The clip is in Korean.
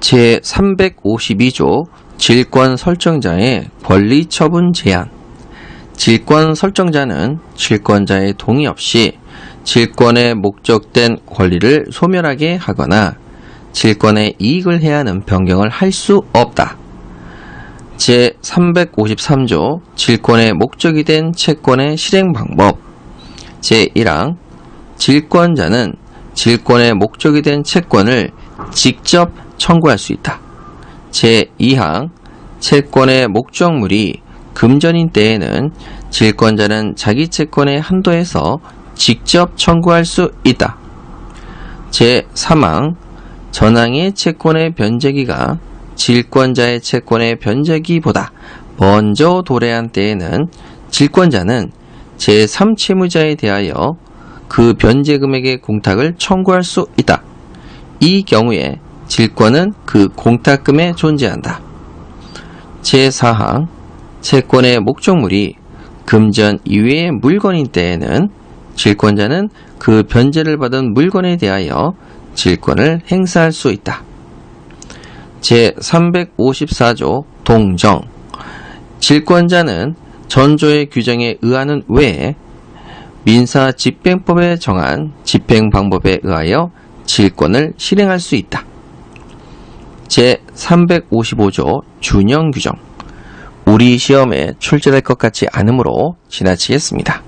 제352조 질권 설정자의 권리 처분 제한 질권 설정자는 질권자의 동의 없이 질권에 목적된 권리를 소멸하게 하거나 질권에 이익을 해하는 변경을 할 수 없다. 제353조 질권의 목적이 된 채권의 실행 방법 제1항 질권자는 질권의 목적이 된 채권을 직접 청구할 수 있다. 제2항 채권의 목적물이 금전인 때에는 질권자는 자기 채권의 한도에서 직접 청구할 수 있다. 제3항 전항의 채권의 변제기가 질권자의 채권의 변제기보다 먼저 도래한 때에는 질권자는 제3채무자에 대하여 그 변제 금액의 공탁을 청구할 수 있다. 이 경우에 질권은 그 공탁금에 존재한다. 제4항 채권의 목적물이 금전 이외의 물건인 때에는 질권자는 그 변제를 받은 물건에 대하여 질권을 행사할 수 있다. 제354조 동정 질권자는 전조의 규정에 의하는 외에 민사 집행법에 정한 집행 방법에 의하여 질권을 실행할 수 있다. 제355조 준형 규정 우리 시험에 출제될 것 같지 않으므로 지나치겠습니다.